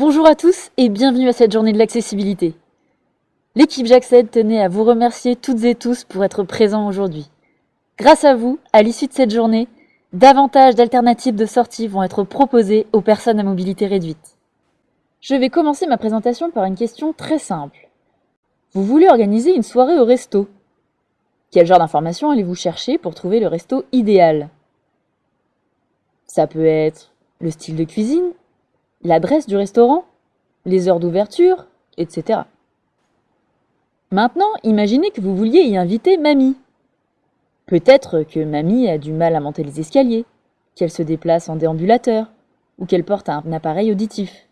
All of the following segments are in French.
Bonjour à tous et bienvenue à cette journée de l'accessibilité. L'équipe J'accède tenait à vous remercier toutes et tous pour être présents aujourd'hui. Grâce à vous, à l'issue de cette journée, davantage d'alternatives de sortie vont être proposées aux personnes à mobilité réduite. Je vais commencer ma présentation par une question très simple. Vous voulez organiser une soirée au resto? Quel genre d'informations allez-vous chercher pour trouver le resto idéal? Ça peut être le style de cuisine, l'adresse du restaurant, les heures d'ouverture, etc. Maintenant, imaginez que vous vouliez y inviter mamie. Peut-être que mamie a du mal à monter les escaliers, qu'elle se déplace en déambulateur, ou qu'elle porte un appareil auditif.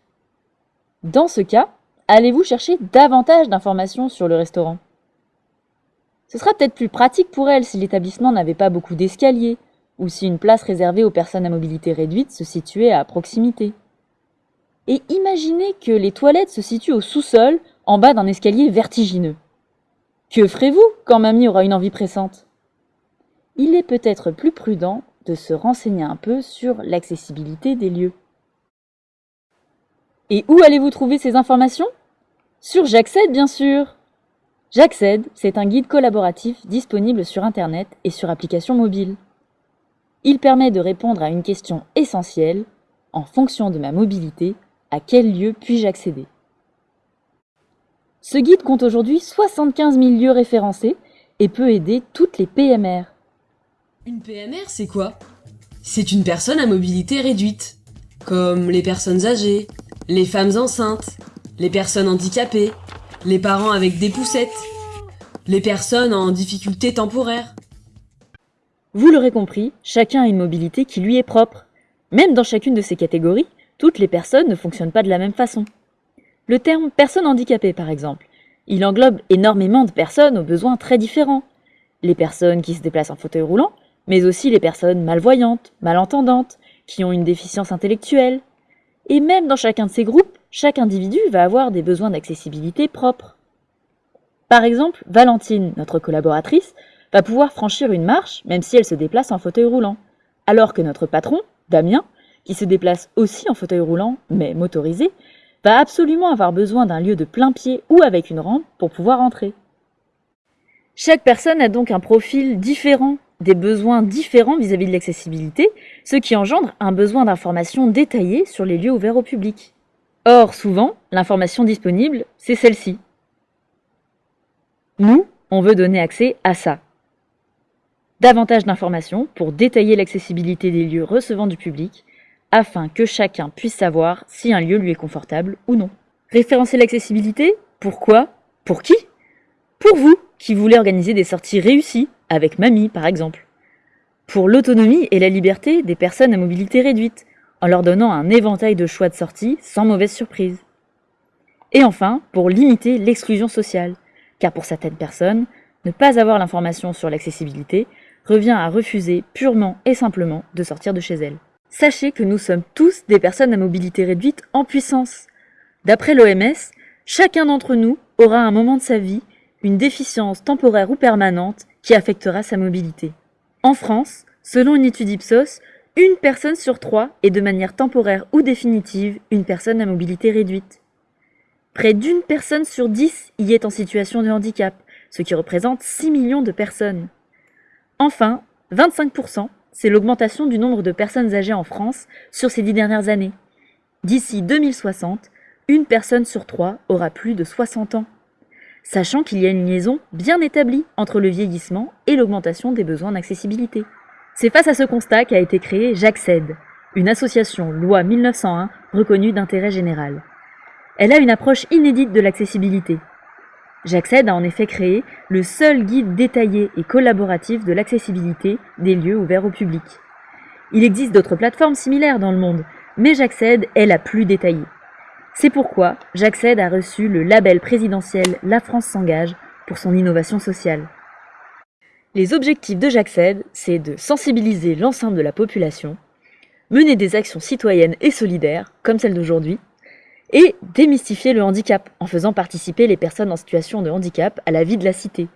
Dans ce cas, allez-vous chercher davantage d'informations sur le restaurant? Ce sera peut-être plus pratique pour elle si l'établissement n'avait pas beaucoup d'escaliers, ou si une place réservée aux personnes à mobilité réduite se situait à proximité. Et imaginez que les toilettes se situent au sous-sol, en bas d'un escalier vertigineux. Que ferez-vous quand mamie aura une envie pressante? Il est peut-être plus prudent de se renseigner un peu sur l'accessibilité des lieux. Et où allez-vous trouver ces informations? Sur J'accède, bien sûr J'accède, c'est un guide collaboratif disponible sur Internet et sur application mobile. Il permet de répondre à une question essentielle, en fonction de ma mobilité, à quel lieu puis-je accéder? Ce guide compte aujourd'hui 75 000 lieux référencés et peut aider toutes les PMR. Une PMR, c'est quoi? C'est une personne à mobilité réduite, comme les personnes âgées, les femmes enceintes, les personnes handicapées, les parents avec des poussettes, les personnes en difficulté temporaire. Vous l'aurez compris, chacun a une mobilité qui lui est propre. Même dans chacune de ces catégories, toutes les personnes ne fonctionnent pas de la même façon. Le terme personne handicapée, par exemple, il englobe énormément de personnes aux besoins très différents. Les personnes qui se déplacent en fauteuil roulant, mais aussi les personnes malvoyantes, malentendantes, qui ont une déficience intellectuelle. Et même dans chacun de ces groupes, chaque individu va avoir des besoins d'accessibilité propres. Par exemple, Valentine, notre collaboratrice, va pouvoir franchir une marche même si elle se déplace en fauteuil roulant, alors que notre patron, Damien, qui se déplace aussi en fauteuil roulant, mais motorisé, va absolument avoir besoin d'un lieu de plein pied ou avec une rampe pour pouvoir entrer. Chaque personne a donc un profil différent, des besoins différents vis-à-vis de l'accessibilité, ce qui engendre un besoin d'information détaillée sur les lieux ouverts au public. Or, souvent, l'information disponible, c'est celle-ci. Nous, on veut donner accès à ça, davantage d'informations pour détailler l'accessibilité des lieux recevant du public, afin que chacun puisse savoir si un lieu lui est confortable ou non. Référencer l'accessibilité Pourquoi? Pour qui? Pour vous, qui voulez organiser des sorties réussies, avec mamie par exemple. Pour l'autonomie et la liberté des personnes à mobilité réduite, en leur donnant un éventail de choix de sorties sans mauvaise surprise. Et enfin, pour limiter l'exclusion sociale, car pour certaines personnes, ne pas avoir l'information sur l'accessibilité revient à refuser purement et simplement de sortir de chez elle. Sachez que nous sommes tous des personnes à mobilité réduite en puissance. D'après l'OMS, chacun d'entre nous aura un moment de sa vie une déficience temporaire ou permanente qui affectera sa mobilité. En France, selon une étude Ipsos, une personne sur trois est de manière temporaire ou définitive une personne à mobilité réduite. Près d'une personne sur dix y est en situation de handicap, ce qui représente 6 millions de personnes. Enfin, 25%, c'est l'augmentation du nombre de personnes âgées en France sur ces dix dernières années. D'ici 2060, une personne sur trois aura plus de 60 ans. Sachant qu'il y a une liaison bien établie entre le vieillissement et l'augmentation des besoins d'accessibilité. C'est face à ce constat qu'a été créée J'accède, une association loi 1901 reconnue d'intérêt général. Elle a une approche inédite de l'accessibilité, J'accède a en effet créé le seul guide détaillé et collaboratif de l'accessibilité des lieux ouverts au public. Il existe d'autres plateformes similaires dans le monde, mais J'accède est la plus détaillée. C'est pourquoi J'accède a reçu le label présidentiel La France s'engage pour son innovation sociale. Les objectifs de J'accède, c'est de sensibiliser l'ensemble de la population, mener des actions citoyennes et solidaires, comme celle d'aujourd'hui, et démystifier le handicap en faisant participer les personnes en situation de handicap à la vie de la cité.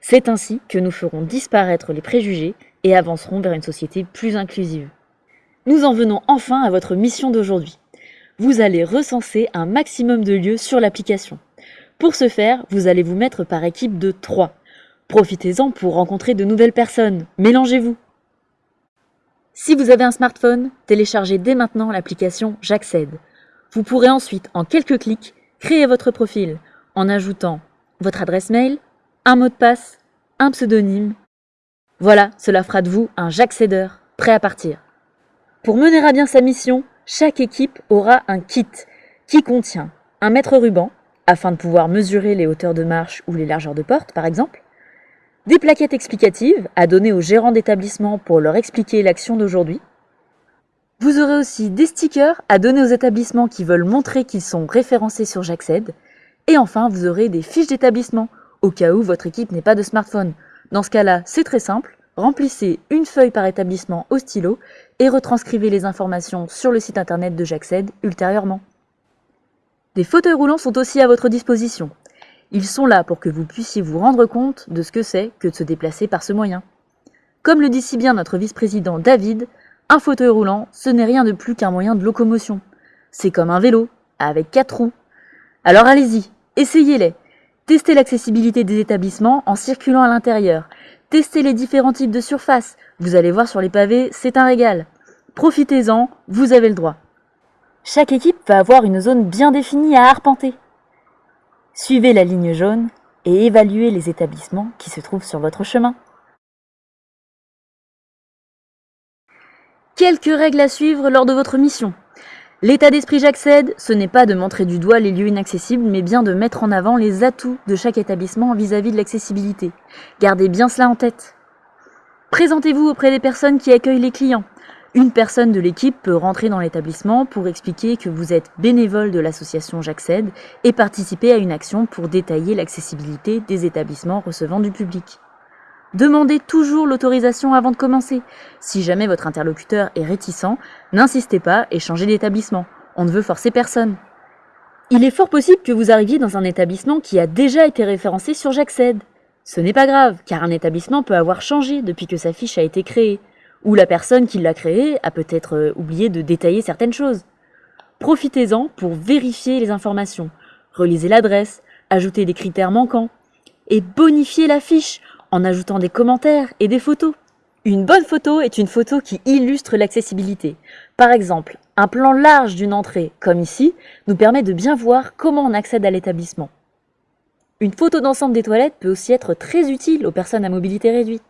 C'est ainsi que nous ferons disparaître les préjugés et avancerons vers une société plus inclusive. Nous en venons enfin à votre mission d'aujourd'hui. vous allez recenser un maximum de lieux sur l'application. Pour ce faire, vous allez vous mettre par équipe de 3. Profitez-en pour rencontrer de nouvelles personnes. Mélangez-vous. Si vous avez un smartphone, téléchargez dès maintenant l'application J'accède. Vous pourrez ensuite, en quelques clics, créer votre profil en ajoutant votre adresse mail, un mot de passe, un pseudonyme. Voilà, cela fera de vous un J'accédeur prêt à partir. Pour mener à bien sa mission, chaque équipe aura un kit qui contient un mètre ruban, afin de pouvoir mesurer les hauteurs de marche ou les largeurs de porte par exemple, des plaquettes explicatives à donner aux gérants d'établissement pour leur expliquer l'action d'aujourd'hui. Vous aurez aussi des stickers à donner aux établissements qui veulent montrer qu'ils sont référencés sur J'accède. Et enfin, vous aurez des fiches d'établissement au cas où votre équipe n'est pas de smartphone. Dans ce cas-là, c'est très simple. Remplissez une feuille par établissement au stylo et retranscrivez les informations sur le site internet de J'accède ultérieurement. Des fauteuils roulants sont aussi à votre disposition. Ils sont là pour que vous puissiez vous rendre compte de ce que c'est que de se déplacer par ce moyen. Comme le dit si bien notre vice-président David, un fauteuil roulant, ce n'est rien de plus qu'un moyen de locomotion. C'est comme un vélo, avec quatre roues. Alors allez-y, essayez-les. Testez l'accessibilité des établissements en circulant à l'intérieur Testez les différents types de surfaces. Vous allez voir sur les pavés, c'est un régal. Profitez-en, vous avez le droit. Chaque équipe va avoir une zone bien définie à arpenter. Suivez la ligne jaune et évaluez les établissements qui se trouvent sur votre chemin. Quelques règles à suivre lors de votre mission. L'état d'esprit j'accède, ce n'est pas de montrer du doigt les lieux inaccessibles, mais bien de mettre en avant les atouts de chaque établissement vis-à-vis de l'accessibilité. Gardez bien cela en tête. Présentez-vous auprès des personnes qui accueillent les clients. Une personne de l'équipe peut rentrer dans l'établissement pour expliquer que vous êtes bénévole de l'association J'accède et participer à une action pour détailler l'accessibilité des établissements recevant du public. Demandez toujours l'autorisation avant de commencer. Si jamais votre interlocuteur est réticent, n'insistez pas et changez d'établissement. On ne veut forcer personne. Il est fort possible que vous arriviez dans un établissement qui a déjà été référencé sur J'accède. Ce n'est pas grave, car un établissement peut avoir changé depuis que sa fiche a été créée, ou la personne qui l'a créée a peut-être euh, oublié de détailler certaines choses. Profitez-en pour vérifier les informations, relisez l'adresse, ajoutez des critères manquants, et bonifiez la fiche en ajoutant des commentaires et des photos. Une bonne photo est une photo qui illustre l'accessibilité. Par exemple, un plan large d'une entrée, comme ici, nous permet de bien voir comment on accède à l'établissement. Une photo d'ensemble des toilettes peut aussi être très utile aux personnes à mobilité réduite.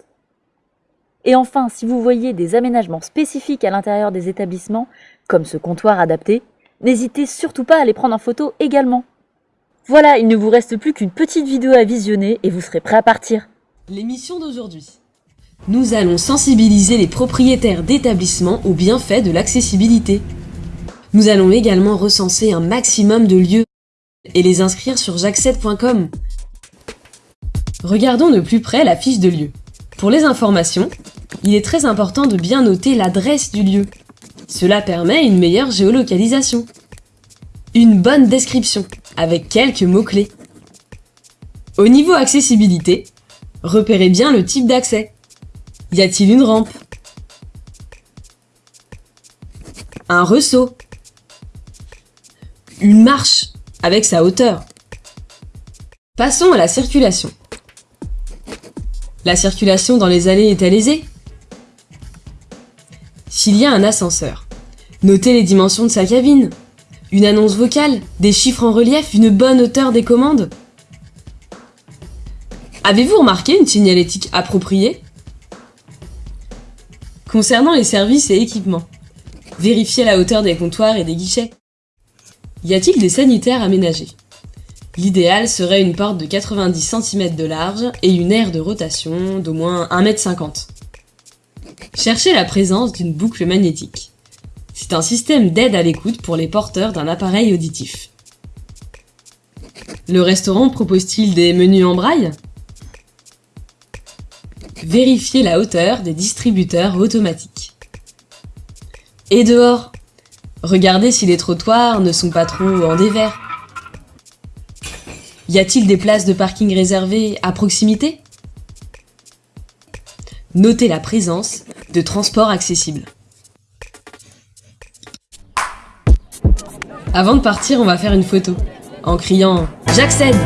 Et enfin, si vous voyez des aménagements spécifiques à l'intérieur des établissements, comme ce comptoir adapté, n'hésitez surtout pas à les prendre en photo également. Voilà, il ne vous reste plus qu'une petite vidéo à visionner et vous serez prêt à partir. L'émission d'aujourd'hui. Nous allons sensibiliser les propriétaires d'établissements aux bienfaits de l'accessibilité. Nous allons également recenser un maximum de lieux et les inscrire sur j'accède.com. Regardons de plus près la fiche de lieu. Pour les informations, il est très important de bien noter l'adresse du lieu. Cela permet une meilleure géolocalisation. Une bonne description, avec quelques mots-clés. Au niveau accessibilité, Repérez bien le type d'accès. Y a-t-il une rampe? Un ressaut Une marche avec sa hauteur Passons à la circulation. La circulation dans les allées est-elle aisée S'il y a un ascenseur, notez les dimensions de sa cabine. Une annonce vocale, des chiffres en relief, une bonne hauteur des commandes Avez-vous remarqué une signalétique appropriée Concernant les services et équipements, vérifiez la hauteur des comptoirs et des guichets. Y a-t-il des sanitaires aménagés? L'idéal serait une porte de 90 cm de large et une aire de rotation d'au moins 1,50 m. Cherchez la présence d'une boucle magnétique. C'est un système d'aide à l'écoute pour les porteurs d'un appareil auditif. Le restaurant propose-t-il des menus en braille? Vérifiez la hauteur des distributeurs automatiques. Et dehors, regardez si les trottoirs ne sont pas trop en dévers. Y a-t-il des places de parking réservées à proximité? Notez la présence de transports accessibles. Avant de partir, on va faire une photo. En criant « J'accède !»